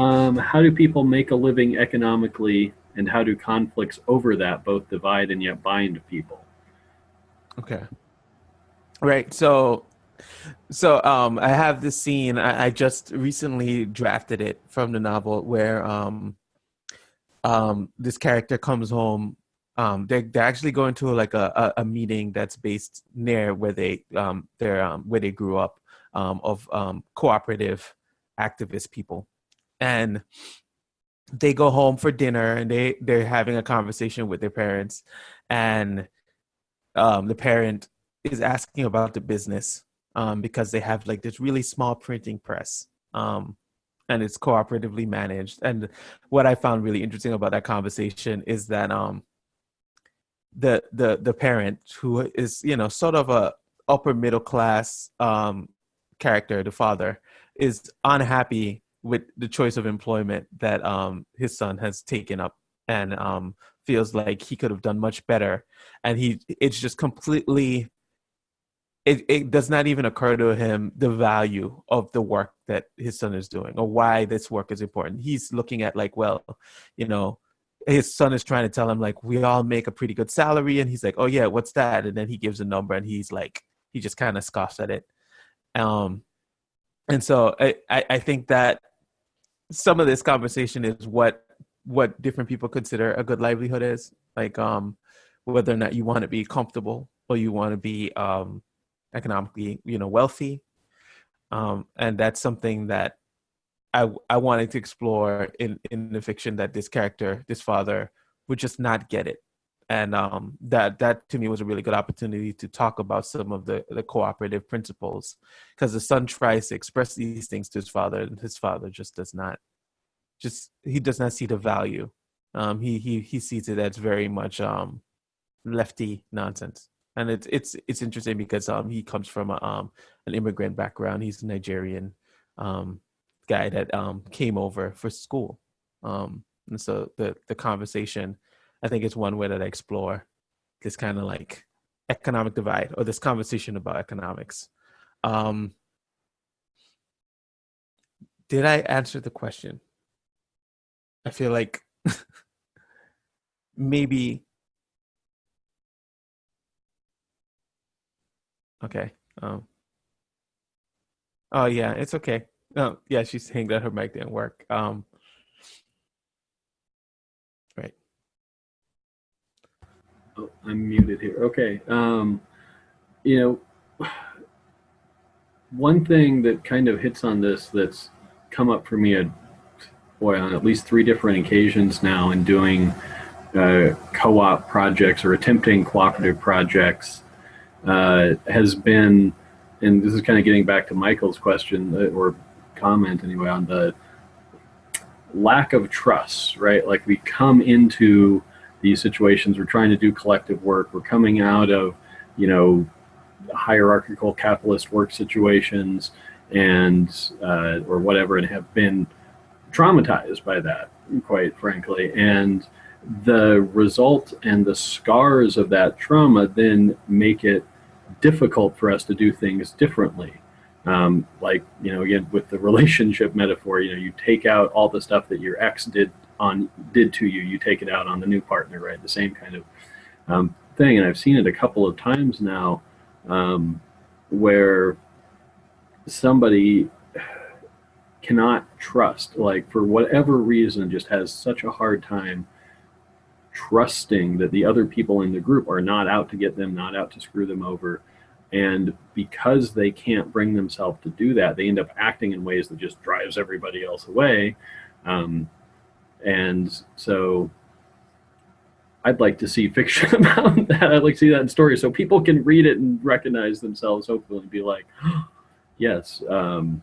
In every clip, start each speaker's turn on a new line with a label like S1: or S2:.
S1: um, how do people make a living economically and how do conflicts over that both divide and yet bind people?
S2: Okay. Right. So so um I have this scene I, I just recently drafted it from the novel where um um this character comes home um they're, they're actually going to like a, a, a meeting that's based near where they um they're um where they grew up um of um cooperative activist people and they go home for dinner and they they're having a conversation with their parents and um the parent is asking about the business um because they have like this really small printing press um and it's cooperatively managed and what i found really interesting about that conversation is that um the the the parent who is you know sort of a upper middle class um character the father is unhappy with the choice of employment that um, his son has taken up and um, feels like he could have done much better. And he it's just completely it, it does not even occur to him the value of the work that his son is doing or why this work is important. He's looking at like well you know his son is trying to tell him like we all make a pretty good salary. And he's like oh yeah what's that? And then he gives a number and he's like he just kind of scoffs at it. Um and so I, I think that some of this conversation is what what different people consider a good livelihood is like um whether or not you want to be comfortable or you want to be um economically you know wealthy. Um and that's something that i i wanted to explore in in the fiction that this character this father would just not get it. And um that that to me was a really good opportunity to talk about some of the the cooperative principles. Because the son tries to express these things to his father and his father just does not just he does not see the value. Um, he he he sees it as very much um, lefty nonsense, and it's it's it's interesting because um, he comes from a, um, an immigrant background. He's a Nigerian um, guy that um, came over for school, um, and so the the conversation, I think, is one way that I explore this kind of like economic divide or this conversation about economics. Um, did I answer the question? I feel like maybe okay. Um Oh yeah, it's okay. Oh yeah, she's saying that her mic didn't work. Um right.
S1: Oh, I'm muted here. Okay. Um you know one thing that kind of hits on this that's come up for me a boy, on at least three different occasions now in doing uh, co-op projects or attempting cooperative projects uh, has been, and this is kind of getting back to Michael's question uh, or comment anyway on the lack of trust, right? Like we come into these situations, we're trying to do collective work, we're coming out of, you know, hierarchical capitalist work situations and uh, or whatever and have been traumatized by that, quite frankly. And the result and the scars of that trauma then make it difficult for us to do things differently. Um, like, you know, again, with the relationship metaphor, you know, you take out all the stuff that your ex did on did to you, you take it out on the new partner, right? The same kind of um, thing. And I've seen it a couple of times now um, where somebody cannot trust, like for whatever reason, just has such a hard time trusting that the other people in the group are not out to get them, not out to screw them over. And because they can't bring themselves to do that, they end up acting in ways that just drives everybody else away. Um, and so I'd like to see fiction about that. I'd like to see that in stories so people can read it and recognize themselves, hopefully, and be like, yes, um,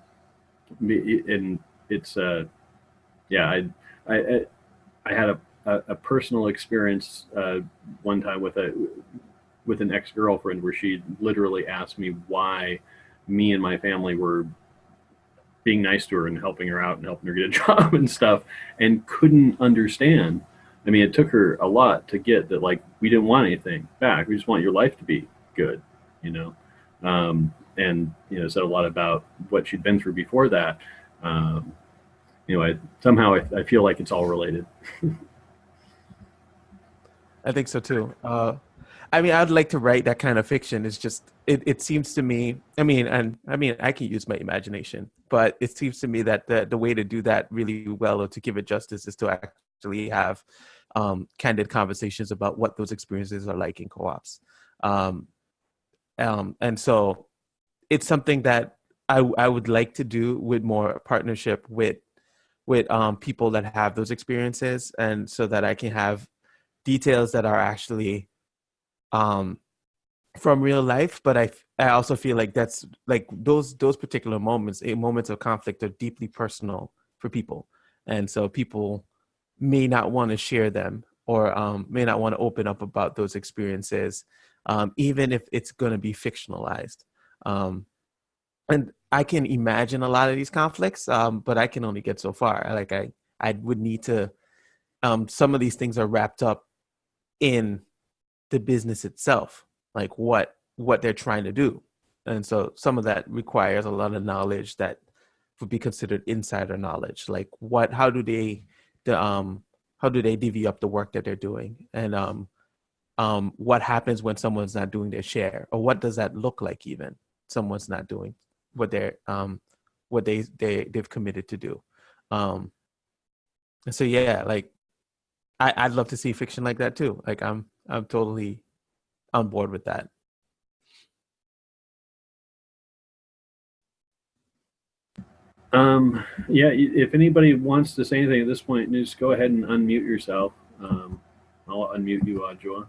S1: and it's uh, yeah, I I I had a a, personal experience uh, one time with a with an ex girlfriend where she literally asked me why me and my family were being nice to her and helping her out and helping her get a job and stuff and couldn't understand. I mean, it took her a lot to get that, like, we didn't want anything back. We just want your life to be good, you know? Um, and you know said a lot about what she'd been through before that. Um, you know, I, somehow I, I feel like it's all related.
S2: I think so too. Uh, I mean, I'd like to write that kind of fiction. It's just, it, it seems to me, I mean, and I mean, I can use my imagination, but it seems to me that the, the way to do that really well or to give it justice is to actually have um, candid conversations about what those experiences are like in co-ops. Um, um, and so it's something that I, I would like to do with more partnership with with um, people that have those experiences and so that I can have details that are actually um, from real life but I, I also feel like that's like those those particular moments eh, moments of conflict are deeply personal for people. And so people may not want to share them or um, may not want to open up about those experiences um, even if it's going to be fictionalized um, and I can imagine a lot of these conflicts, um, but I can only get so far. Like I, I would need to. Um, some of these things are wrapped up in the business itself, like what what they're trying to do, and so some of that requires a lot of knowledge that would be considered insider knowledge. Like what, how do they, the um, how do they divvy up the work that they're doing, and um, um, what happens when someone's not doing their share, or what does that look like even someone's not doing what they're um what they they they've committed to do um and so yeah like i i'd love to see fiction like that too like i'm i'm totally on board with that
S1: Um, yeah, if anybody wants to say anything at this point, just go ahead and unmute yourself. Um, I'll unmute you, Ajowa.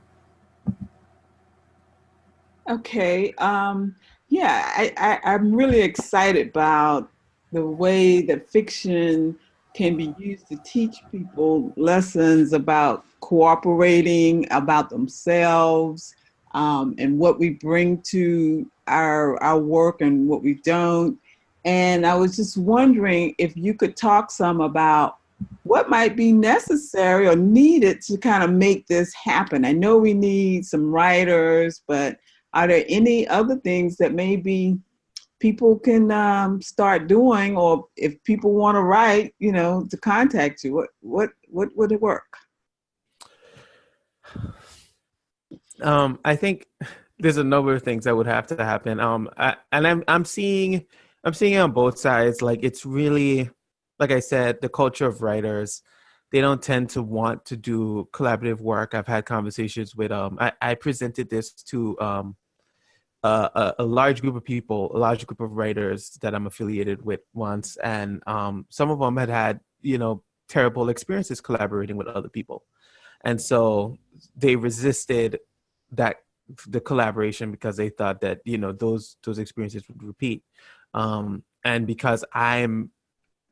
S3: Okay. Um, yeah, I, I, I'm really excited about the way that fiction can be used to teach people lessons about cooperating, about themselves, um, and what we bring to our, our work and what we don't. And I was just wondering if you could talk some about what might be necessary or needed to kind of make this happen. I know we need some writers, but are there any other things that maybe people can um, start doing or if people want to write you know to contact you? What what what would it work?
S2: Um i think there's a number of things that would have to happen. Um I, and i'm i'm seeing i'm seeing it on both sides. Like it's really like i said the culture of writers they don't tend to want to do collaborative work. I've had conversations with um I, I presented this to um a, a, large group of people, a large group of writers that I'm affiliated with once, and um, some of them had had you know terrible experiences collaborating with other people, and so they resisted that the collaboration because they thought that you know those those experiences would repeat, um, and because I'm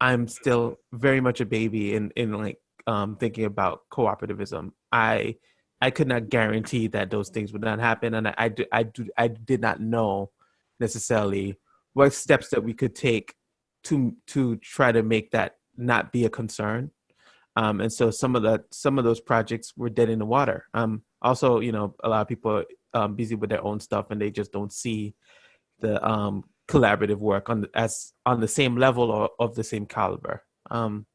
S2: I'm still very much a baby in in like um, thinking about cooperativism. I I could not guarantee that those things would not happen, and I I, I, do, I did not know necessarily what steps that we could take to to try to make that not be a concern. Um, and so some of the some of those projects were dead in the water. Um, also, you know, a lot of people are um, busy with their own stuff, and they just don't see the um, collaborative work on as on the same level or of the same caliber. Um,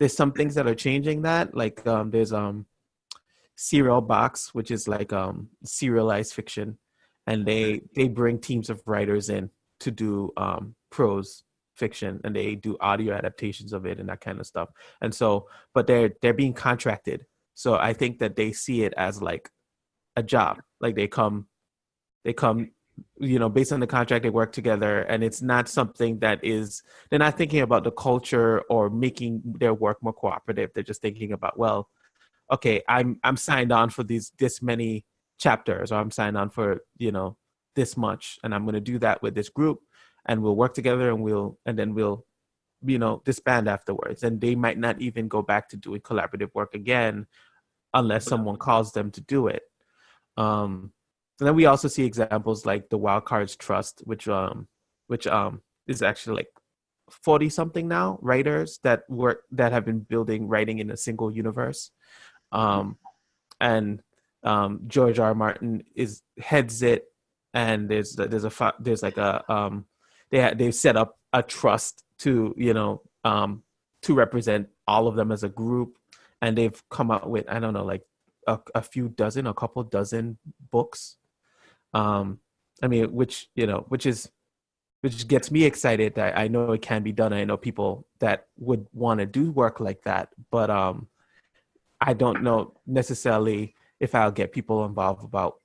S2: there's some things that are changing that like um there's um serial box which is like um serialized fiction and they they bring teams of writers in to do um prose fiction and they do audio adaptations of it and that kind of stuff. And so but they're they're being contracted. So i think that they see it as like a job. Like they come they come you know based on the contract they work together and it's not something that is they're not thinking about the culture or making their work more cooperative. They're just thinking about well okay i'm i'm signed on for these this many chapters or i'm signed on for you know this much and i'm going to do that with this group and we'll work together and we'll and then we'll you know disband afterwards. And they might not even go back to doing collaborative work again unless someone calls them to do it. Um and then we also see examples like the Wild Cards Trust, which um which um is actually like 40 something now writers that work that have been building writing in a single universe. Um and um George R. R. Martin is heads it and there's there's a there's like a um they they've set up a trust to you know um to represent all of them as a group, and they've come out with I don't know like a, a few dozen, a couple dozen books. Um, I mean, which you know, which is which gets me excited that I know it can be done. I know people that would want to do work like that, but um, I don't know necessarily if I'll get people involved about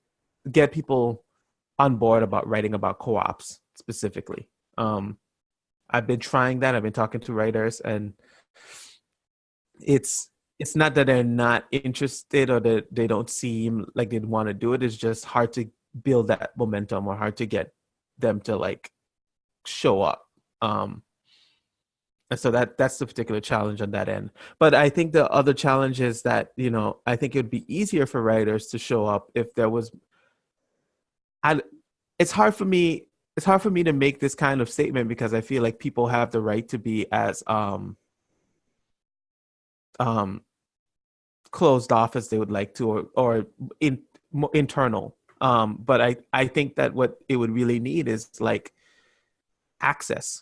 S2: get people on board about writing about co-ops specifically. Um, I've been trying that. I've been talking to writers, and it's it's not that they're not interested or that they don't seem like they'd want to do it. It's just hard to build that momentum or hard to get them to like show up. Um, and so that that's the particular challenge on that end. But I think the other challenge is that you know I think it would be easier for writers to show up if there was. I, it's hard for me. It's hard for me to make this kind of statement because I feel like people have the right to be as um, um, closed off as they would like to, or or in, internal. Um, but I I think that what it would really need is like access.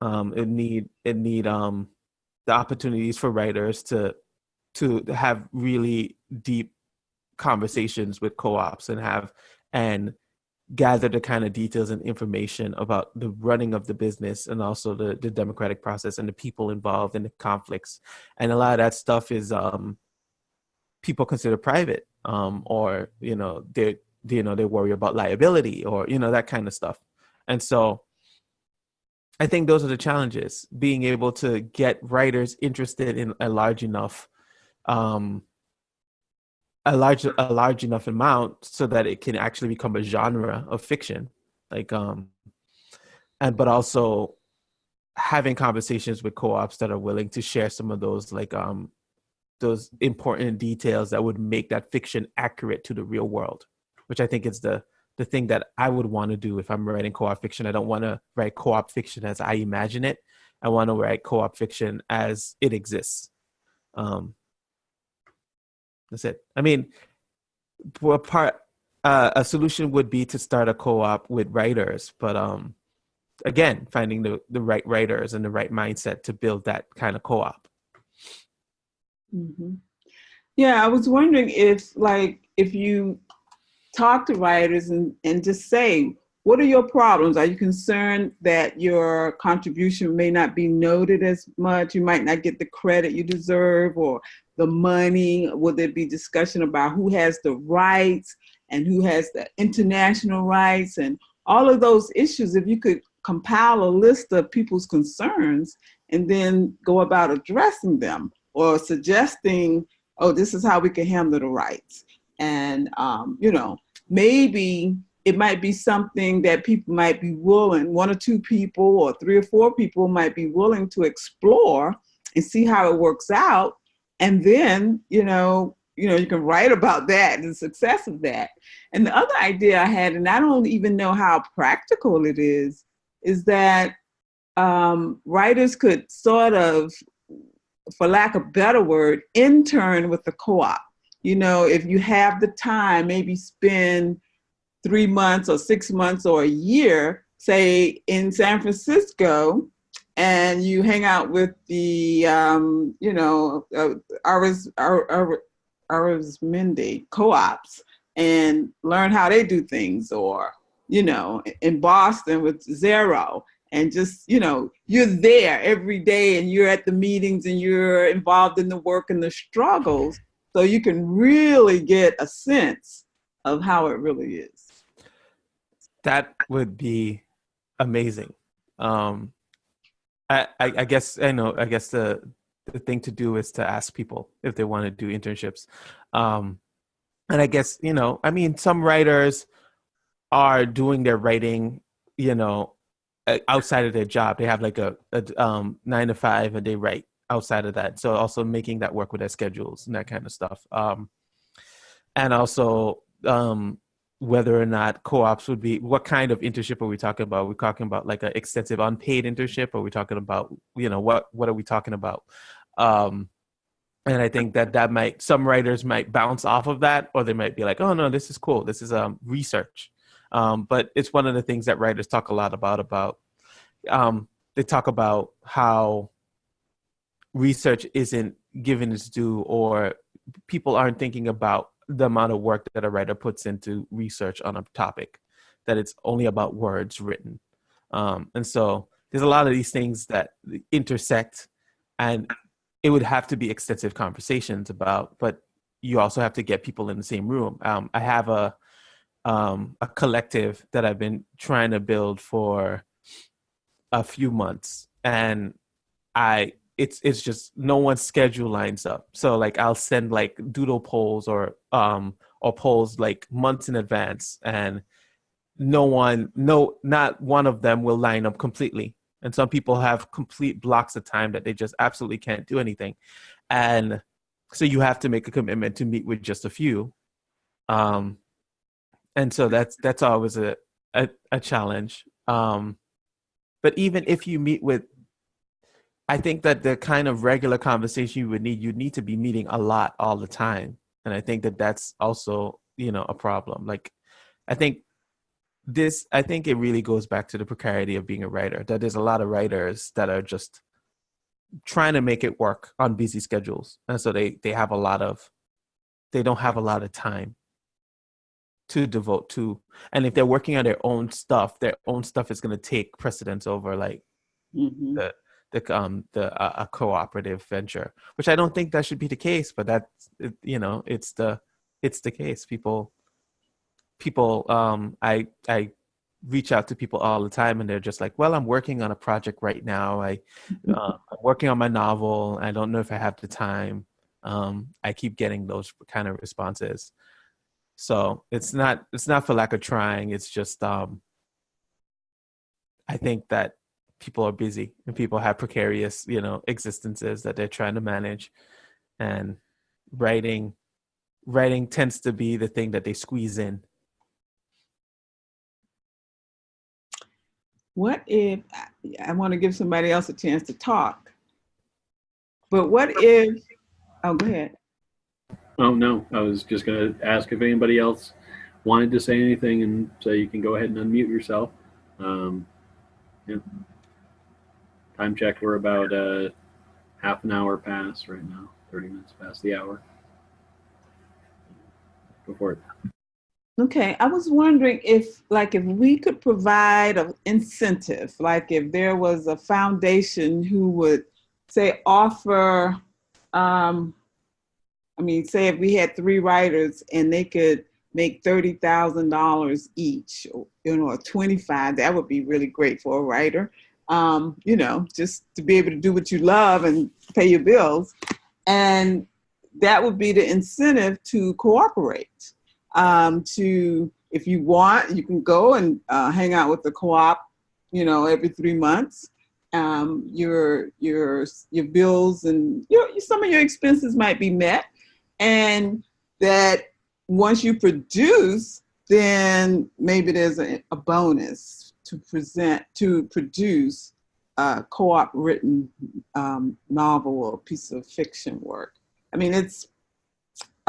S2: Um, it need it need um, the opportunities for writers to to have really deep conversations with co-ops and have and gather the kind of details and information about the running of the business and also the, the democratic process and the people involved in the conflicts and a lot of that stuff is um, people consider private um, or you know they you know they worry about liability or you know that kind of stuff. And so I think those are the challenges: being able to get writers interested in a large enough, um, a large a large enough amount so that it can actually become a genre of fiction, like um, and but also having conversations with co-ops that are willing to share some of those like um those important details that would make that fiction accurate to the real world, which I think is the the thing that I would want to do if I'm writing co-op fiction. I don't want to write co-op fiction as I imagine it. I want to write co-op fiction as it exists. Um, that's it. I mean, a part uh, a solution would be to start a co-op with writers, but um, again, finding the the right writers and the right mindset to build that kind of co-op.
S3: Mm-hmm. Yeah, I was wondering if, like, if you talk to writers and, and just say, what are your problems? Are you concerned that your contribution may not be noted as much? You might not get the credit you deserve or the money? Will there be discussion about who has the rights and who has the international rights and all of those issues? If you could compile a list of people's concerns and then go about addressing them or suggesting, oh, this is how we can handle the rights and um, you know maybe it might be something that people might be willing one or two people or three or four people might be willing to explore and see how it works out. And then you know you know you can write about that and the success of that. And the other idea i had and i don't even know how practical it is is that um, writers could sort of for lack of better word intern with the co-op you know, if you have the time, maybe spend three months or six months or a year, say in San Francisco, and you hang out with the, um, you know, uh, Aris, Arizmendi co-ops and learn how they do things or, you know, in Boston with CERO and just, you know, you're there every day and you're at the meetings and you're involved in the work and the struggles so you can really get a sense of how it really is.
S2: That would be amazing. Um, I, I, I guess I know. I guess the the thing to do is to ask people if they want to do internships. Um, and I guess you know, I mean, some writers are doing their writing, you know, outside of their job. They have like a, a um, nine to five, and they write outside of that. So also making that work with their schedules and that kind of stuff. Um, and also um, whether or not co-ops would be what kind of internship are we talking about? We're we talking about like an extensive unpaid internship? Are we talking about you know what what are we talking about? Um, and I think that that might some writers might bounce off of that, or they might be like, oh no, this is cool. This is um, research. Um, but it's one of the things that writers talk a lot about. About um, they talk about how research isn't given its due or people aren't thinking about the amount of work that a writer puts into research on a topic that it's only about words written. Um, and so there's a lot of these things that intersect and it would have to be extensive conversations about but you also have to get people in the same room. Um, i have a um, a collective that i've been trying to build for a few months and i it's it's just no one's schedule lines up. So like i'll send like doodle polls or um or polls like months in advance and no one no not one of them will line up completely. And some people have complete blocks of time that they just absolutely can't do anything. And so you have to make a commitment to meet with just a few. Um and so that's that's always a a, a challenge. Um but even if you meet with I think that the kind of regular conversation you would need, you'd need to be meeting a lot all the time. And I think that that's also, you know, a problem. Like, I think this, I think it really goes back to the precarity of being a writer, that there's a lot of writers that are just trying to make it work on busy schedules. And so they, they have a lot of, they don't have a lot of time to devote to. And if they're working on their own stuff, their own stuff is going to take precedence over like
S3: Mhm.
S2: the the um the uh, a cooperative venture which i don't think that should be the case but that's you know it's the it's the case. People people um i i reach out to people all the time and they're just like well i'm working on a project right now. I uh, i'm working on my novel. I don't know if i have the time. Um i keep getting those kind of responses. So it's not it's not for lack of trying. It's just um i think that people are busy and people have precarious you know existences that they're trying to manage and writing writing tends to be the thing that they squeeze in
S3: What if, I want to give somebody else a chance to talk, but what if, oh, go ahead.
S1: Oh, no, I was just going to ask if anybody else wanted to say anything and so you can go ahead and unmute yourself. Um, yeah. Time check, we're about uh, half an hour past right now, 30 minutes past the hour. Go for it.
S3: Okay, I was wondering if, like, if we could provide an incentive, like if there was a foundation who would, say, offer, um, I mean, say if we had three writers and they could make thirty thousand dollars each, you know, or twenty-five, that would be really great for a writer. Um, you know, just to be able to do what you love and pay your bills, and that would be the incentive to cooperate. Um, to if you want you can go and uh, hang out with the co-op you know every three months. Um, your your your bills and your, some of your expenses might be met. And that once you produce then maybe there's a, a bonus to present to produce a co-op written um, novel or piece of fiction work i mean it's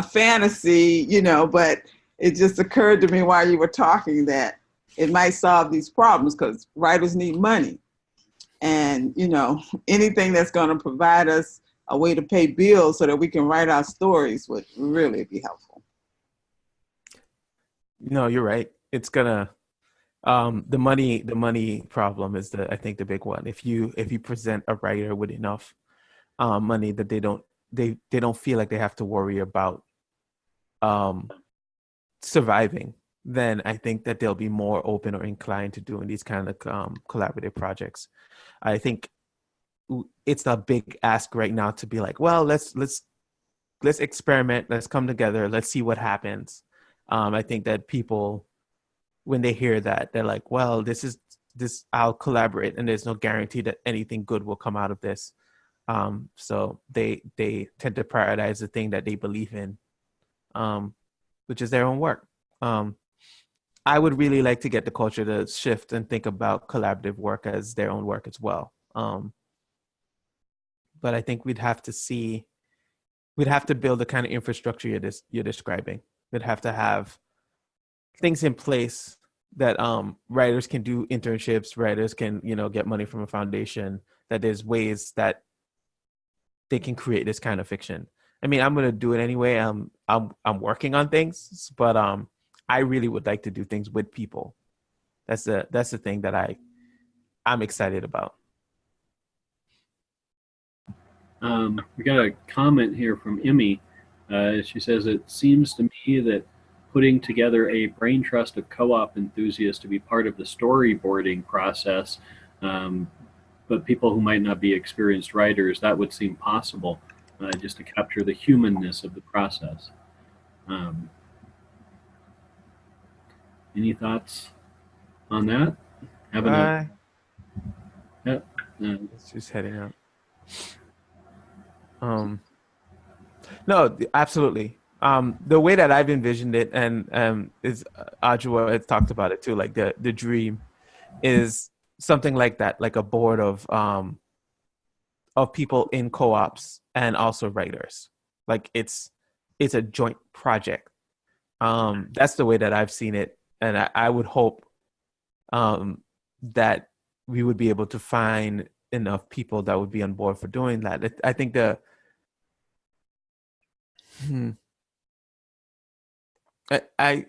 S3: a fantasy, you know, but it just occurred to me while you were talking that it might solve these problems because writers need money. And, you know, anything that's going to provide us a way to pay bills so that we can write our stories would really be helpful.
S2: no you're right it's gonna um the money the money problem is the i think the big one. If you if you present a writer with enough um money that they don't they they don't feel like they have to worry about um surviving then i think that they'll be more open or inclined to doing these kind of um, collaborative projects. I think it's a big ask right now to be like well let's let's let's experiment. Let's come together. Let's see what happens. Um, i think that people when they hear that they're like well this is this i'll collaborate and there's no guarantee that anything good will come out of this. Um, so they they tend to prioritize the thing that they believe in um, which is their own work. Um, i would really like to get the culture to shift and think about collaborative work as their own work as well. Um, but i think we'd have to see we'd have to build the kind of infrastructure you're, dis- you're describing. We'd have to have things in place that um, writers can do internships writers can you know get money from a foundation that there's ways that they can create this kind of fiction. I mean, I'm gonna do it anyway. I'm I'm I'm working on things, but um, I really would like to do things with people. That's the that's the thing that I I'm excited about.
S1: Um, we got a comment here from Emmy. Uh, she says, It seems to me that putting together a brain trust of co op enthusiasts to be part of the storyboarding process, um, but people who might not be experienced writers, that would seem possible uh, just to capture the humanness of the process. Um, any thoughts on that? Having a,
S2: Bye.
S1: uh,
S2: It's just heading out. Um, no, absolutely. Um, the way that I've envisioned it, and um, is uh, Ajowa had talked about it too. Like the the dream is something like that, like a board of um of people in co-ops and also writers. Like it's it's a joint project. Um, that's the way that I've seen it, and I, I would hope um, that we would be able to find enough people that would be on board for doing that. I think the hmm, I,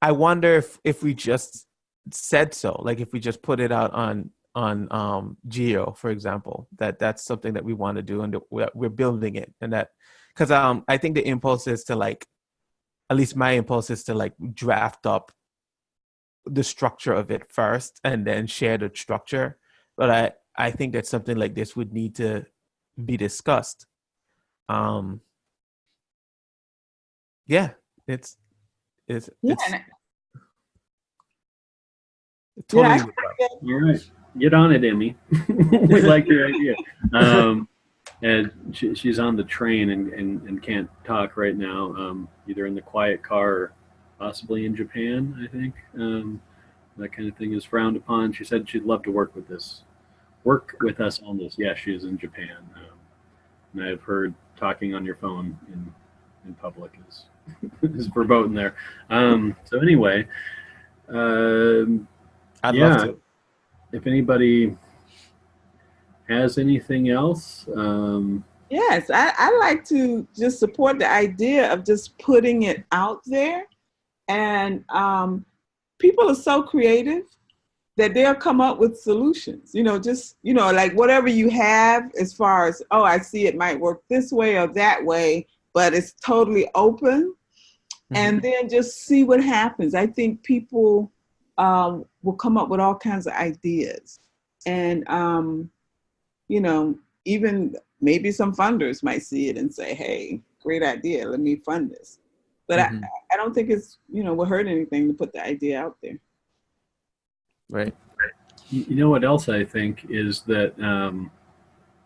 S2: I wonder if if we just said so, like if we just put it out on on um Geo, for example, that that's something that we want to do and we're, we're building it, and that because um I think the impulse is to like, at least my impulse is to like draft up the structure of it first and then share the structure. But I I think that something like this would need to be discussed. Um. Yeah, it's it's
S3: Yeah,
S2: it's
S3: and
S2: totally
S3: Yeah,
S1: All right, get on it, Emmy. we like your idea. Um, and she, she's on the train and, and, and can't talk right now, um, either in the quiet car or possibly in Japan, I think. Um, that kind of thing is frowned upon. She said she'd love to work with this, work with us on this. Yeah, she is in Japan. Um, and I've heard talking on your phone in, in public is, is verboten there. Um, so anyway, um,
S2: I'd
S1: Yeah.
S2: love to.
S1: if anybody has anything else, um,
S3: Yes, I, I like to just support the idea of just putting it out there. And um, people are so creative that they'll come up with solutions. You know, just, you know, like whatever you have as far as, oh, I see it might work this way or that way, but it's totally open. And then just see what happens. I think people um, will come up with all kinds of ideas. And, um, you know, even maybe some funders might see it and say, hey, great idea, let me fund this. But
S2: Mhm.
S3: I, I don't think it's, you know, will hurt anything to put the idea out there.
S2: right.
S1: you you know what else I think is that um,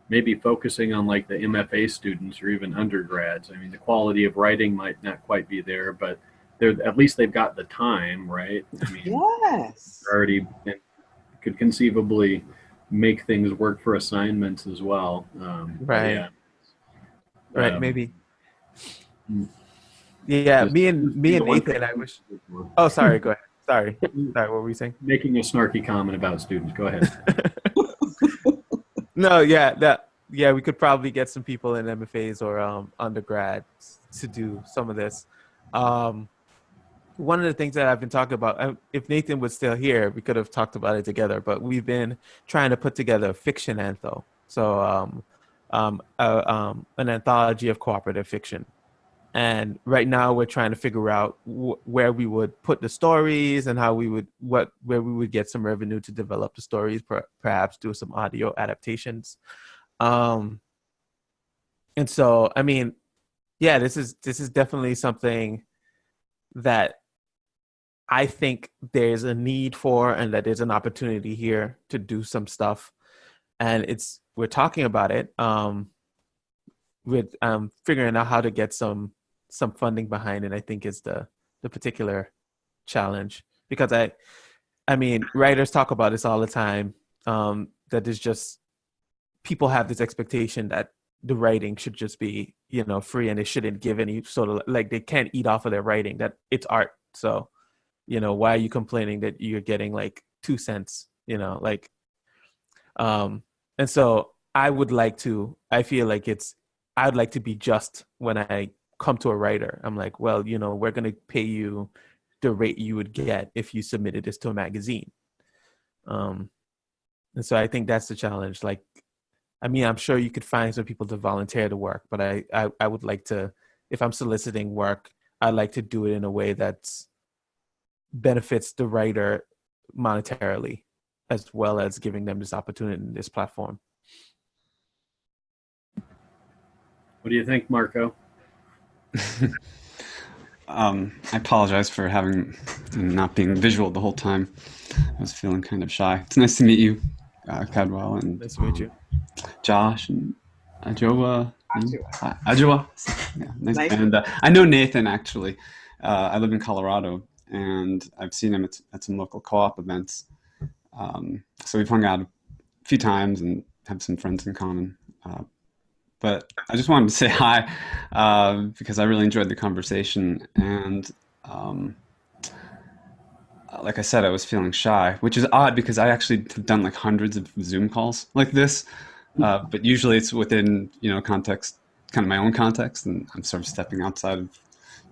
S1: maybe focusing on like the MFA students or even undergrads. I mean, the quality of writing might not quite be there, but they're at least they've got the time, right? I mean,
S3: Yes.
S1: already could conceivably make things work for assignments as well. Um,
S2: Right.
S1: yeah.
S2: Right.
S1: Um,
S2: maybe.
S1: mm.
S2: Yeah.
S1: just-
S2: Me and me and Nathan. I wish. Oh, sorry. Go ahead. Sorry. Sorry. What were we saying?
S1: Making a snarky comment about students. Go ahead.
S2: No. Yeah. That. Yeah. We could probably get some people in MFAs or um, undergrads to do some of this. Um, one of the things that I've been talking about, uh, if Nathan was still here, we could have talked about it together. But we've been trying to put together a fiction antho, so um, um, uh, um, an anthology of cooperative fiction. And right now, we're trying to figure out wh- where we would put the stories and how we would what where we would get some revenue to develop the stories, per, perhaps do some audio adaptations. Um, and so, I mean, yeah, this is this is definitely something that I think there's a need for and that there's an opportunity here to do some stuff. And it's we're talking about it. Um with um figuring out how to get some some funding behind it, I think is the the particular challenge. Because I I mean, writers talk about this all the time. Um, that there's just people have this expectation that the writing should just be, you know, free and they shouldn't give any sort of like they can't eat off of their writing, that it's art. So you know why are you complaining that you're getting like two cents you know like um and so i would like to i feel like it's I'd like to be just when I come to a writer. I'm like, well, you know, we're going to pay you the rate you would get if you submitted this to a magazine. Um, and so I think that's the challenge. Like, I mean, I'm sure you could find some people to volunteer to work, but I, I, I would like to, if I'm soliciting work, I'd like to do it in a way that benefits the writer monetarily, as well as giving them this opportunity in this platform.
S1: What do you think, Marco?
S4: Um, I apologize for having not being visual the whole time. I was feeling kind of shy. It's nice to meet you, uh, Cadwell, and
S2: Nice to meet you.
S4: Josh and Ajowa.
S3: Ajowa.
S4: Ajowa. Yeah, nice.
S3: Nice.
S4: And uh, I know Nathan actually. Uh, I live in Colorado, and I've seen him at, at some local co-op events. Um, so we've hung out a few times and have some friends in common. Uh, but I just wanted to say hi uh, because I really enjoyed the conversation. And um, like I said, I was feeling shy, which is odd because I actually have done like hundreds of Zoom calls like this. Uh, but usually it's within, you know, context, kind of my own context. And I'm sort of stepping outside of,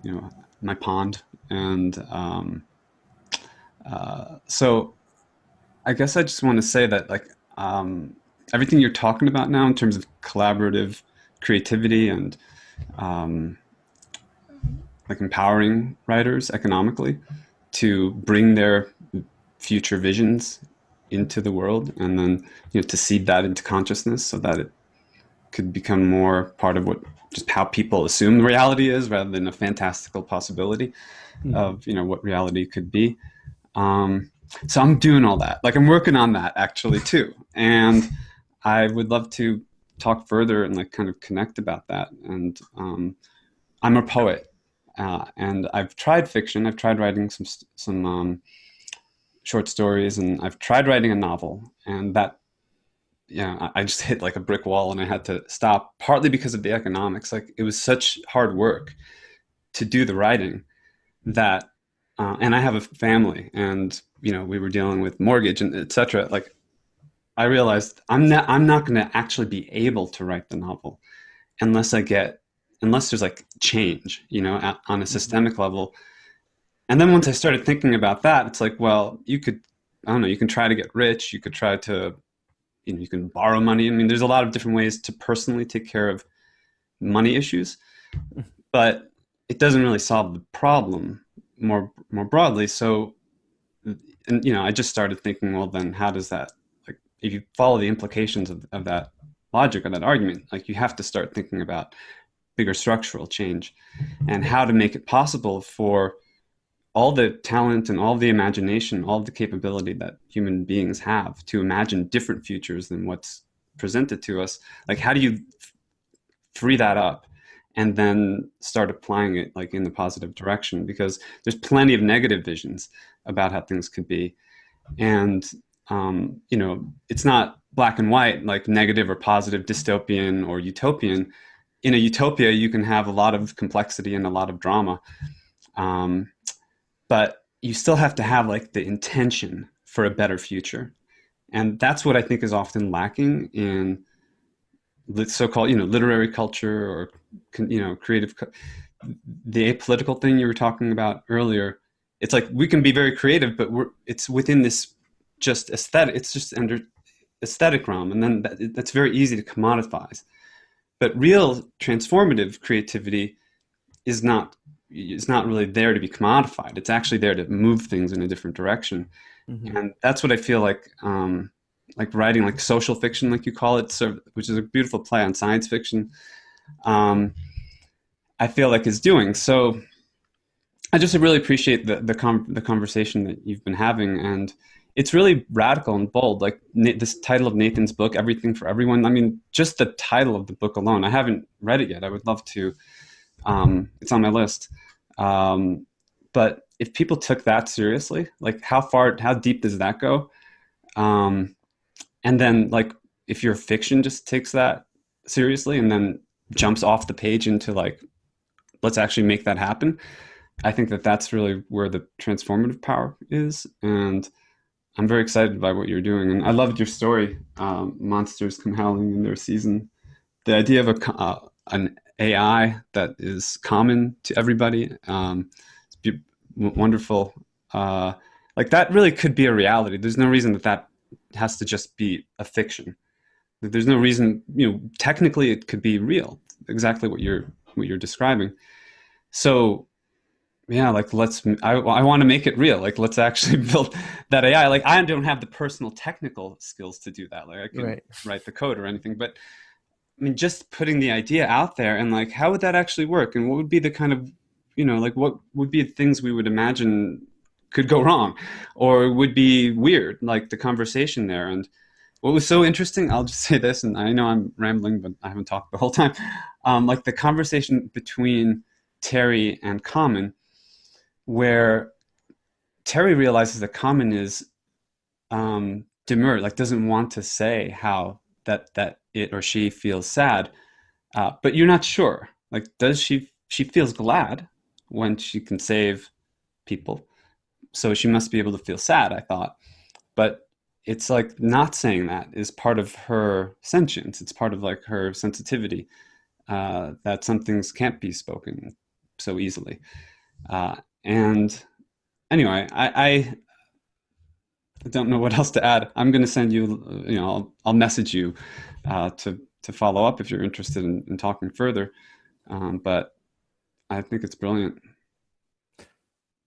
S4: you know, my pond. And um, uh, so I guess I just want to say that like um, everything you're talking about now in terms of collaborative creativity and um, like empowering writers economically to bring their future visions into the world and then you know to seed that into consciousness so that it could become more part of what just how people assume reality is rather than a fantastical possibility
S2: Mhm.
S4: of you know what reality could be. Um, so i'm doing all that. Like i'm working on that actually too. And i would love to talk further and like kind of connect about that. And um, i'm a poet uh, and i've tried fiction. I've tried writing some some um, short stories and i've tried writing a novel. And that yeah I- i just hit like a brick wall and i had to stop partly because of the economics. Like it was such hard work to do the writing that uh, and i have a family and you know we were dealing with mortgage and etc like i realized i'm not i'm not going to actually be able to write the novel unless i get unless there's like change you know at, on a mm-hmm. systemic level. And then once i started thinking about that it's like well you could i don't know you can try to get rich you could try to you know you can borrow money. I mean there's a lot of different ways to personally take care of money issues mm-hmm. but it doesn't really solve the problem more more broadly. So and you know i just started thinking well then how does that if you follow the implications of, of that logic or that argument like you have to start thinking about bigger structural change and how to make it possible for all the talent and all the imagination all the capability that human beings have to imagine different futures than what's presented to us. Like how do you free that up and then start applying it like in the positive direction? Because there's plenty of negative visions about how things could be. And um, you know it's not black and white like negative or positive dystopian or utopian. In a utopia you can have a lot of complexity and a lot of drama. Um, but you still have to have like the intention for a better future. And that's what i think is often lacking in so-called you know literary culture or you know creative the apolitical thing you were talking about earlier. It's like we can be very creative but we're it's within this just aesthetic it's just under aesthetic realm and then that, that's very easy to commoditize but real transformative creativity is not is not really there to be commodified it's actually there to move things in a different direction
S2: Mhm.
S4: and that's what I feel like um, like writing like social fiction, like you call it, so, which is a beautiful play on science fiction. Um, I feel like is doing so. I just really appreciate the the, com- the conversation that you've been having, and it's really radical and bold. Like Na- this title of Nathan's book, "Everything for Everyone." I mean, just the title of the book alone. I haven't read it yet. I would love to. Um, it's on my list. Um, but if people took that seriously, like how far, how deep does that go? Um, and then like if your fiction just takes that seriously and then jumps off the page into like, let's actually make that happen. I think that that's really where the transformative power is. And I'm very excited by what you're doing. And I loved your story, um, Monsters Come Howling in Their Season. The idea of a, uh, an AI that is common to everybody. Um, it's wonderful. Uh, like that really could be a reality. There's no reason that that has to just be a fiction. There's no reason, you know, technically it could be real. Exactly what you're what you're describing. So yeah, like let's I, I want to make it real. Like let's actually build that AI. Like I don't have the personal technical skills to do that. Like I can
S2: Right.
S4: write the code or anything, but I mean just putting the idea out there and like how would that actually work and what would be the kind of you know like what would be things we would imagine could go wrong or would be weird like the conversation there and what was so interesting i'll just say this and i know i'm rambling but i haven't talked the whole time um, like the conversation between terry and common where terry realizes that common is um, like doesn't want to say how that that it or she feels sad uh, but you're not sure. Like does she she feels glad when she can save people. So she must be able to feel sad i thought. But it's like not saying that is part of her sentience. It's part of like her sensitivity uh, that some things can't be spoken so easily. Uh, and anyway i i don't know what else to add i'm going to send you you know i'll, I'll message you uh, to to follow up if you're interested in, in talking further um, but i think it's brilliant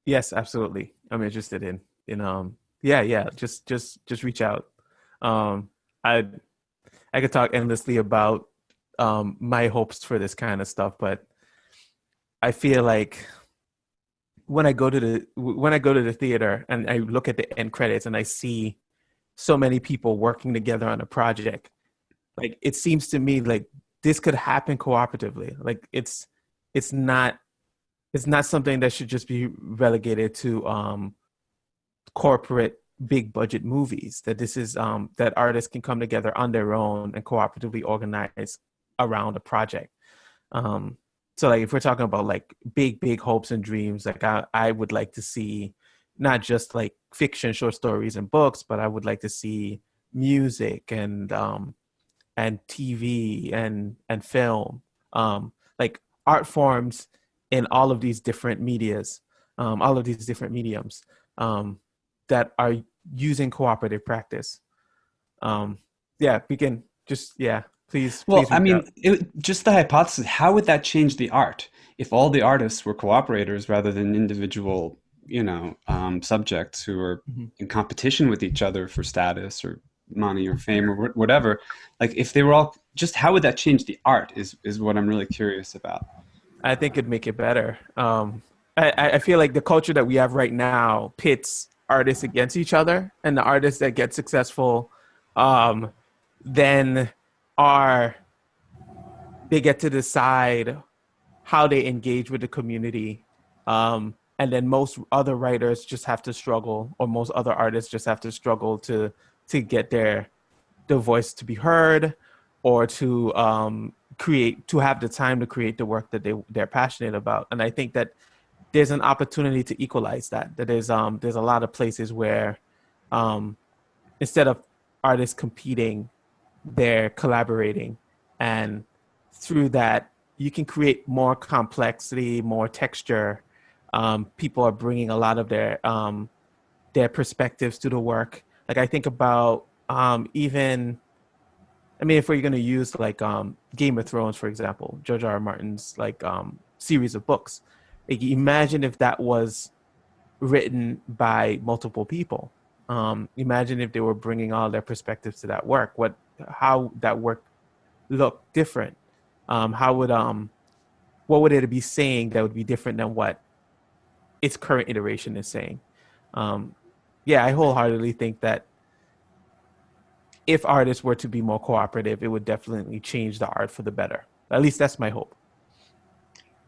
S2: Yes, absolutely. I'm interested in in um yeah, yeah, just just just reach out. Um I I could talk endlessly about um my hopes for this kind of stuff, but I feel like when I go to the when I go to the theater and I look at the end credits and I see so many people working together on a project, like it seems to me like this could happen cooperatively. Like it's it's not it's not something that should just be relegated to um, corporate big budget movies that this is um, that artists can come together on their own and cooperatively organize around a project um, so like if we're talking about like big big hopes and dreams like I, I would like to see not just like fiction short stories and books but i would like to see music and um and tv and and film um like art forms in all of these different medias, um, all of these different mediums um, that are using cooperative practice. Um, yeah, can just yeah, please.
S4: Well,
S2: please
S4: I mean, it, just the hypothesis. How would that change the art if all the artists were cooperators rather than individual, you know, um, subjects who are
S2: Mhm.
S4: in competition with each other for status or money or fame or whatever? Like, if they were all just, how would that change the art? Is is what I'm really curious about.
S2: I think it'd make it better. Um, I, I I feel like the culture that we have right now pits artists against each other, and the artists that get successful, um, then are they get to decide how they engage with the community, um, and then most other writers just have to struggle, or most other artists just have to struggle to to get their their voice to be heard, or to um, create to have the time to create the work that they they're passionate about. And i think that there's an opportunity to equalize that that there's um there's a lot of places where um instead of artists competing they're collaborating and through that you can create more complexity more texture um people are bringing a lot of their um their perspectives to the work like i think about um even I mean, if we're going to use like um, Game of Thrones, for example, George R. R. Martin's like um, series of books, like imagine if that was written by multiple people. Um, imagine if they were bringing all their perspectives to that work. What, how that work look different? Um, how would um, what would it be saying that would be different than what its current iteration is saying? Um, yeah, I wholeheartedly think that if artists were to be more cooperative, it would definitely change the art for the better. At least that's my hope.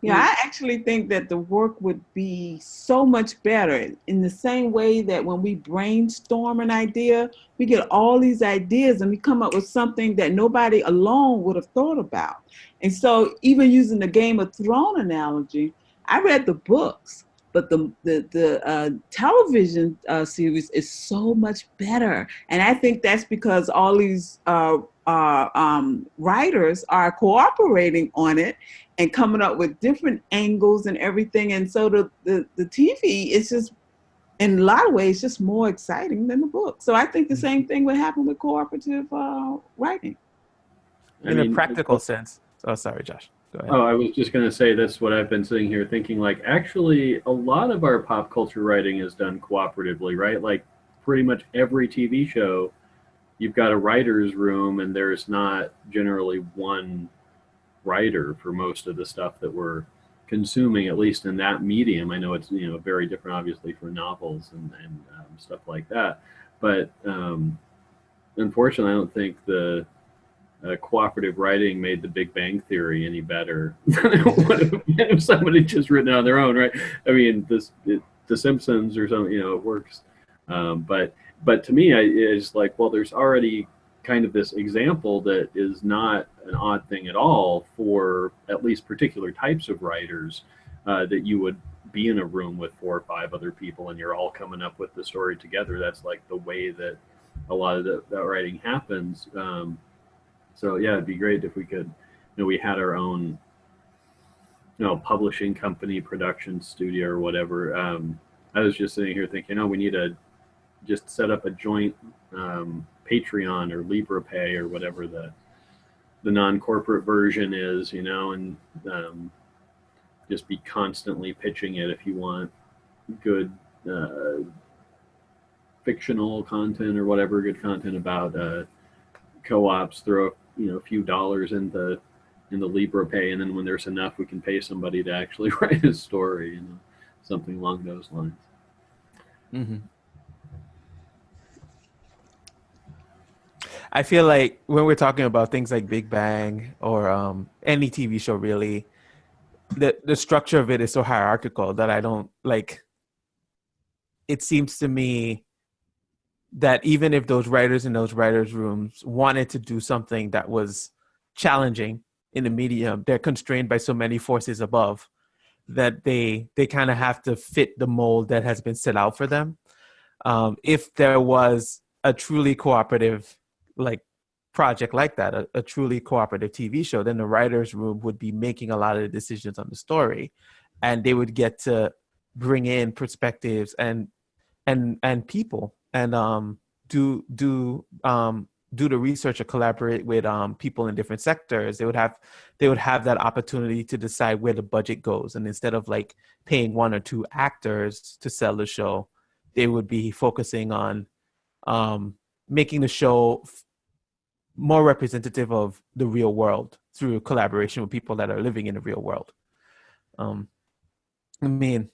S3: Yeah, I actually think that the work would be so much better in the same way that when we brainstorm an idea, we get all these ideas and we come up with something that nobody alone would have thought about. And so, even using the Game of Thrones analogy, I read the books, but the the the uh, television uh, series is so much better, and I think that's because all these uh, uh, um, writers are cooperating on it and coming up with different angles and everything. And so the, the, the TV is just, in a lot of ways, just more exciting than the book. So I think the same thing would happen with cooperative uh, writing.
S1: I
S2: in
S1: mean,
S2: a practical sense. Oh, sorry, Josh.
S1: Oh, I was just going to say this. What I've been sitting here thinking, like, actually, a lot of our pop culture writing is done cooperatively, right? Like, pretty much every TV show, you've got a writer's room, and there's not generally one writer for most of the stuff that we're consuming, at least in that medium. I know it's you know very different, obviously, for novels and, and um, stuff like that. But um, unfortunately, I don't think the uh, cooperative writing made the Big Bang Theory any better than if somebody just written it on their own, right? I mean, this it, The Simpsons or something, you know, it works. Um, but but to me, I, it's like, well, there's already kind of this example that is not an odd thing at all for at least particular types of writers uh, that you would be in a room with four or five other people and you're all coming up with the story together. That's like the way that a lot of the, that writing happens. Um, so yeah, it'd be great if we could, you know, we had our own, you know, publishing company, production studio or whatever. Um, I was just sitting here thinking, oh, we need to just set up a joint um, Patreon or Liberapay or whatever the the non-corporate version is, you know, and um, just be constantly pitching it if you want good uh, fictional content or whatever good content about uh, co-ops. Throw you know a few dollars into in the Liberapay, and then when there's enough, we can pay somebody to actually write a story, you know, something along those lines.
S2: hmm I feel like when we're talking about things like Big Bang or um, any TV show, really, the the structure of it is so hierarchical that I don't like. It seems to me that even if those writers in those writers' rooms wanted to do something that was challenging in the medium, they're constrained by so many forces above that they they kind of have to fit the mold that has been set out for them. Um, if there was a truly cooperative like project like that, a, a, truly cooperative TV show, then the writers' room would be making a lot of the decisions on the story, and they would get to bring in perspectives and and and people and um, do do um, do the research or collaborate with um, people in different sectors. They would have they would have that opportunity to decide where the budget goes, and instead of like paying one or two actors to sell the show, they would be focusing on um, making the show more representative of the real world through collaboration with people that are living in the real world. Um, I mean,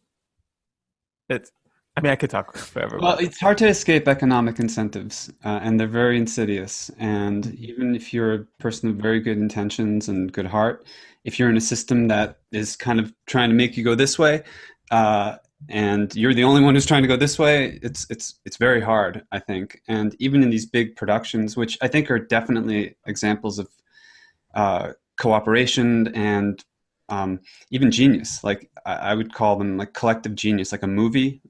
S2: it's. I mean, I could talk forever.
S4: Well, it's hard to escape economic incentives, uh, and they're very insidious. And even if you're a person of very good intentions and good heart, if you're in a system that is kind of trying to make you go this way, uh, and you're the only one who's trying to go this way it's it's it's very hard i think. And even in these big productions which i think are definitely examples of uh, cooperation and um, even genius like I, I, would call them like collective genius like a movie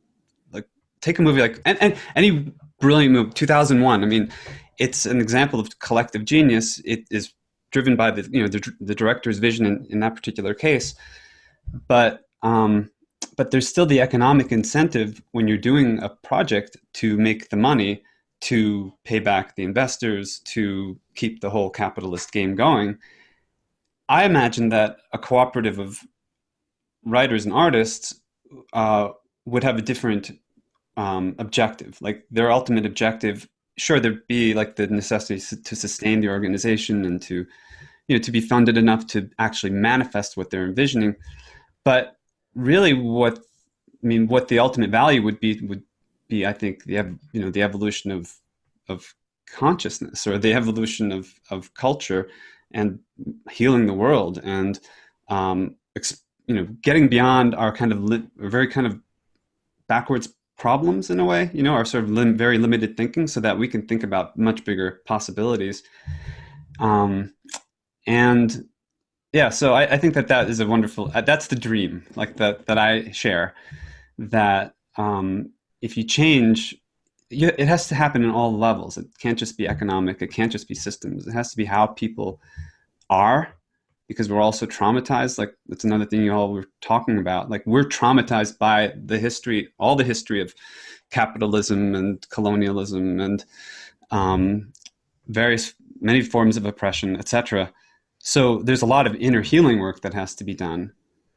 S4: like take a movie like and, and any brilliant movie 2001 i mean it's an example of collective genius. It is driven by the you know the, the director's vision in, in that particular case. But um, but there's still the economic incentive when you're doing a project to make the money to pay back the investors to keep the whole capitalist game going. I imagine that a cooperative of writers and artists uh, would have a different um, objective. Like their ultimate objective sure there'd be like the necessity to sustain the organization and to you know to be funded enough to actually manifest what they're envisioning but really what I mean, what the ultimate value would be would be, I think, the you know the evolution of of consciousness or the evolution of of culture and healing the world and um, you know getting beyond our kind of very kind of backwards problems in a way you know our sort of lim- very limited thinking so that we can think about much bigger possibilities. Um, and yeah so I, I, think that that is a wonderful uh, that's the dream like that that i share that um, if you change you, it has to happen in all levels. It can't just be economic. It can't just be systems. It has to be how people are, because we're also traumatized. Like that's another thing you all were talking about. Like we're traumatized by the history, all the history of capitalism and colonialism and um, various many forms of oppression, etc. So there's a lot of inner healing work that has to be done,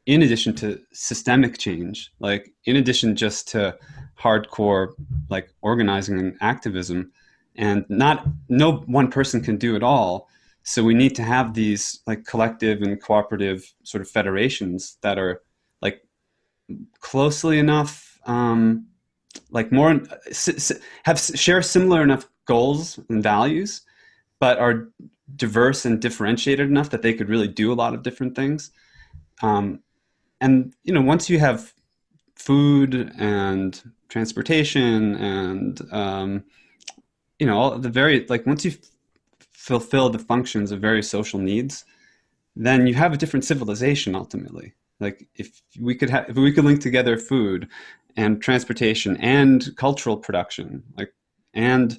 S4: in addition to systemic change. Like in addition just to hardcore like organizing and activism, and not no one person can do it all. So we need to have these like collective and cooperative sort of federations that are like closely enough um, like more have share similar enough goals and values, but are diverse and differentiated enough that they could really do a lot of different things. Um, and you know, once you have food and transportation and um, you know all the very like once you fulfill the functions of various social needs, then you have a different civilization ultimately. Like if we could have if we could link together food and transportation and cultural production, like and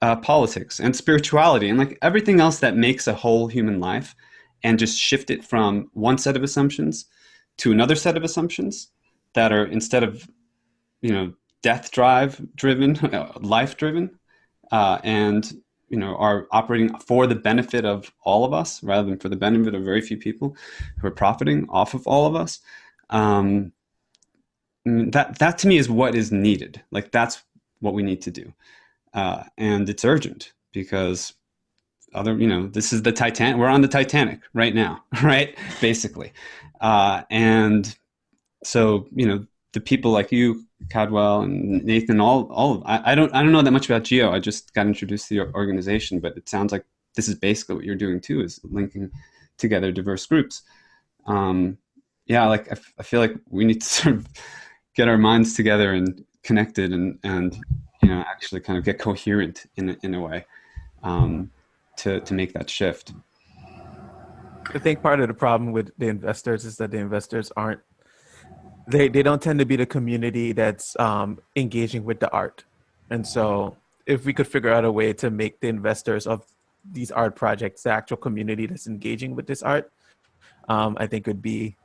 S4: uh, politics and spirituality and like everything else that makes a whole human life, and just shift it from one set of assumptions to another set of assumptions that are instead of you know death drive driven, life driven, uh, and you know are operating for the benefit of all of us rather than for the benefit of very few people who are profiting off of all of us. Um, that that to me is what is needed. Like that's what we need to do, uh, and it's urgent because other you know this is the Titanic. We're on the Titanic right now, right? Basically, uh, and so you know the people like you, Cadwell and Nathan, all all I, I don't I don't know that much about Geo. I just got introduced to the organization, but it sounds like this is basically what you're doing too, is linking together diverse groups. Um, yeah, like I, I feel like we need to sort of get our minds together and connected and and you know actually kind of get coherent in a, in a way um, to to make that shift.
S2: I think part of the problem with the investors is that the investors aren't they they don't tend to be the community that's um, engaging with the art, and so if we could figure out a way to make the investors of these art projects the actual community that's engaging with this art, um, I think would be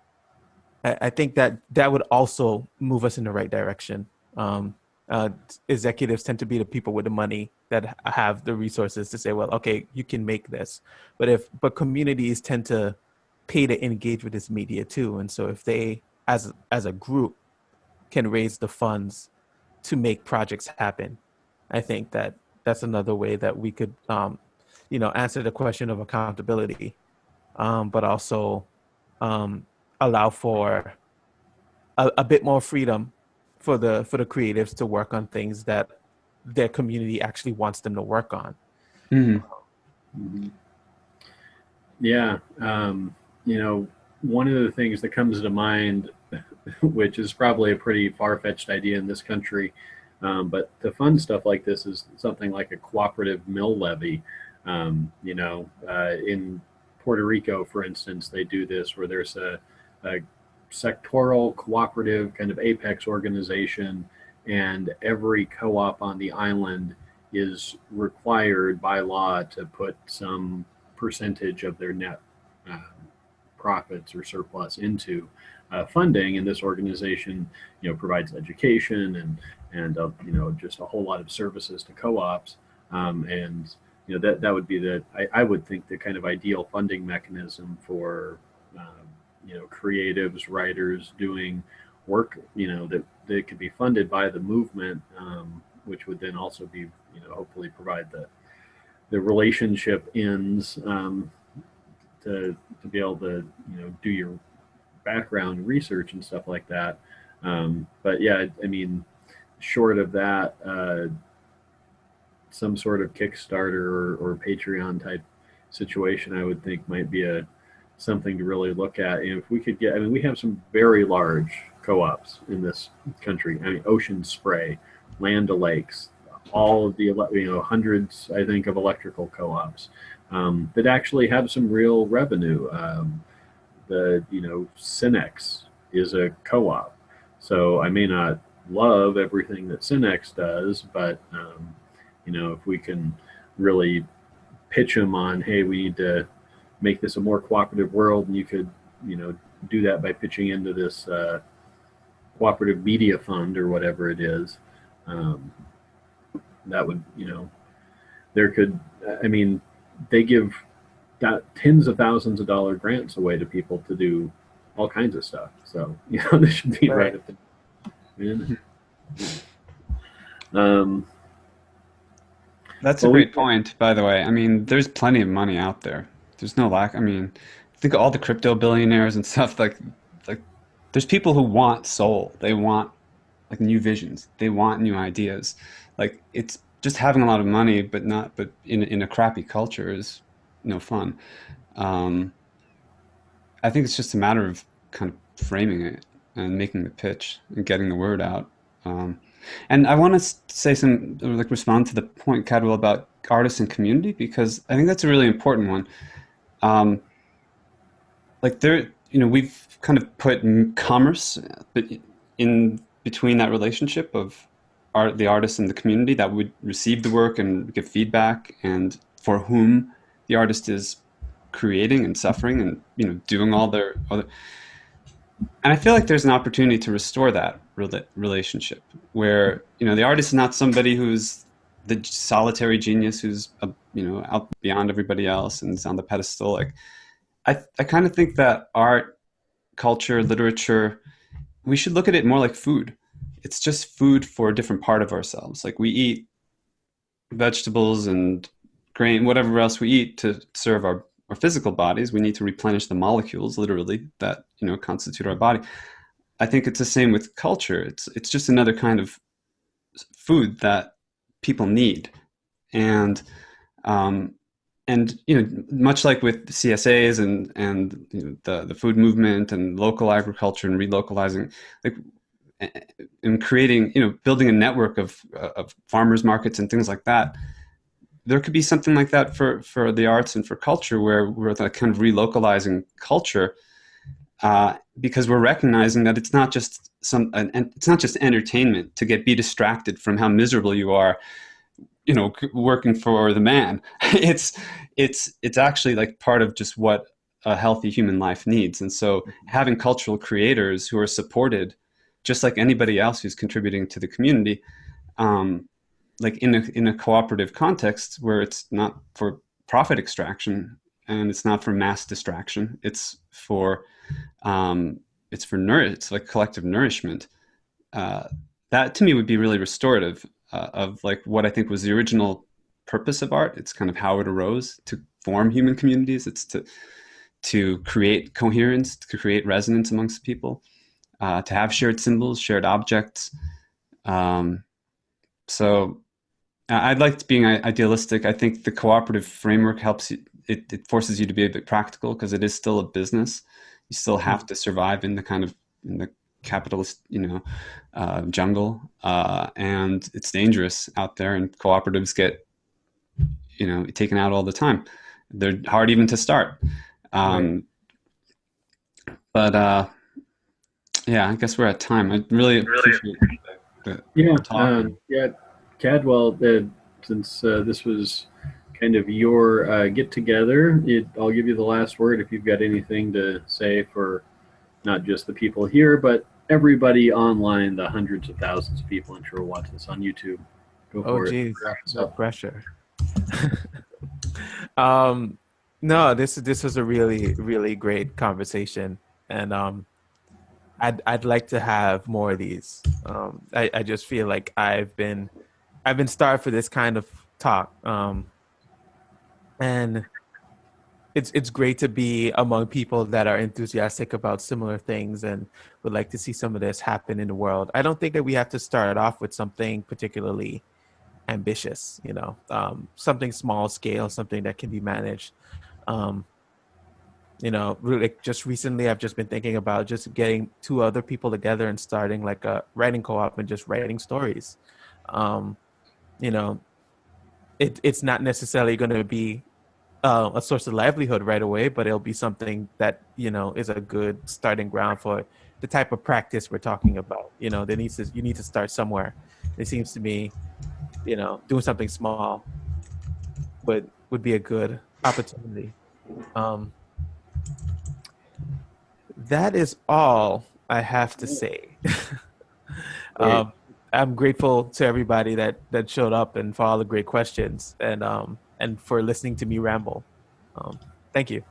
S2: I, think that that would also move us in the right direction. Um, uh, executives tend to be the people with the money that have the resources to say, well, okay, you can make this. But if but communities tend to pay to engage with this media too, and so if they, as as a group, can raise the funds to make projects happen, I think that that's another way that we could, um, you know, answer the question of accountability, um, but also um, allow for a, a bit more freedom for the for the creatives to work on things that their community actually wants them to work on.
S1: Mm-hmm. Yeah, um, you know, one of the things that comes to mind, which is probably a pretty far fetched idea in this country, um, but to fund stuff like this is something like a cooperative mill levy. Um, you know, uh, in Puerto Rico, for instance, they do this where there's a a sectoral cooperative kind of apex organization and every co-op on the island is required by law to put some percentage of their net uh, profits or surplus into uh, funding and this organization you know provides education and and uh, you know just a whole lot of services to co-ops. Um, and you know that that would be the I, I would think the kind of ideal funding mechanism for um, you know creatives writers doing work you know that that could be funded by the movement um, which would then also be you know hopefully provide the the relationship ends um, to to be able to you know do your background research and stuff like that. Um, but yeah I mean short of that uh, some sort of Kickstarter or, or Patreon type situation I would think might be a something to really look at. And if we could get, I mean, we have some very large co-ops in this country. I mean, Ocean Spray, Land O'Lakes, all of the you know hundreds, I think, of electrical co-ops um, that actually have some real revenue. Um, the you know Cenex is a co-op, so I may not love everything that Cenex does, but um, you know, if we can really pitch them on, hey, we need to make this a more cooperative world, and you could, you know, do that by pitching into this uh, cooperative media fund or whatever it is. Um, that would, you know, there could, I mean, they give that tens of thousands of dollar grants away to people to do all kinds of stuff. So, you know, this should be right,
S2: Right.
S1: at the. Um,
S4: That's a
S1: Well, we-
S4: great point, by the way. I mean, there's plenty of money out there. There's no lack. I mean, think of all the crypto billionaires and stuff. Like, like, there's people who want soul. They want like new visions. They want new ideas. Like, it's just having a lot of money, but not, but in in a crappy culture is no fun. Um, I think it's just a matter of kind of framing it and making the pitch and getting the word out. Um, and I want to say some, like respond to the point, Cadwell, about artists and community, because I think that's a really important one. Um, like there, you know, we've kind of put commerce, in between that relationship of art, the artist and the community that would receive the work and give feedback, and for whom the artist is creating and suffering and you know doing all their other and I feel like there's an opportunity to restore that relationship where you know the artist is not somebody who's the solitary genius who's uh, you know out beyond everybody else and is on the pedestal. Like I I kind of think that art culture literature we should look at it more like food. It's just food for a different part of ourselves. Like we eat vegetables and grain whatever else we eat to serve our our physical bodies. We need to replenish the molecules literally that you know constitute our body. I think it's the same with culture. It's it's just another kind of food that people need. And um and you know much like with csas and and you know, the the food movement and local agriculture and relocalizing like and creating you know building a network of of farmers markets and things like that there could be something like that for for the arts and for culture where we're kind of relocalizing culture uh, because we're recognizing that it's not just some and it's not just entertainment to get be distracted from how miserable you are you know working for the man. It's it's it's actually like part of just what a healthy human life needs. And so having cultural creators who are supported just like anybody else who's contributing to the community um, like in a in a cooperative context where it's not for profit extraction and it's not for mass distraction it's for um, it's for nourish it's like collective nourishment uh, that to me would be really restorative uh, of like what i think was the original purpose of art it's kind of how it arose to form human communities it's to to create coherence to create resonance amongst people uh, to have shared symbols shared objects um, so uh, I'd like being i- idealistic. I think the cooperative framework helps you. It, it forces you to be a bit practical because it is still a business. You still have to survive in the kind of in the capitalist, you know, uh, jungle, uh, and it's dangerous out there. And cooperatives get, you know, taken out all the time. They're hard even to start. Um, But uh, yeah, I guess we're at time. I really appreciate the,
S1: Yeah,
S4: talk.
S1: um, yeah, Cadwell. Uh, since uh, this was kind of your uh, get together, it, I'll give you the last word if you've got anything to say for not just the people here, but everybody online, the hundreds of thousands of people I'm sure will watch this on YouTube. Go
S2: Oh,
S1: for it.
S2: geez, no pressure. um, no, this this was a really really great conversation, and um, I'd I'd like to have more of these. Um, I I just feel like I've been I've been starved for this kind of talk. Um, and it's it's great to be among people that are enthusiastic about similar things and would like to see some of this happen in the world. I don't think that we have to start off with something particularly ambitious, you know, um, something small scale, something that can be managed. Um, you know, like just recently, I've just been thinking about just getting two other people together and starting like a writing co-op and just writing stories. Um, you know, it, it's not necessarily going to be uh, a source of livelihood right away, but it'll be something that you know is a good starting ground for the type of practice we're talking about. You know, there needs to you need to start somewhere. It seems to me, you know, doing something small would would be a good opportunity. Um, that is all I have to say. um, I'm grateful to everybody that that showed up and for all the great questions and um and for listening to me ramble. Um, thank you.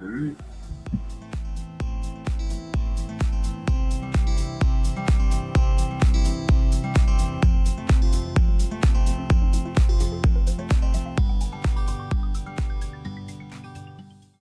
S1: All right.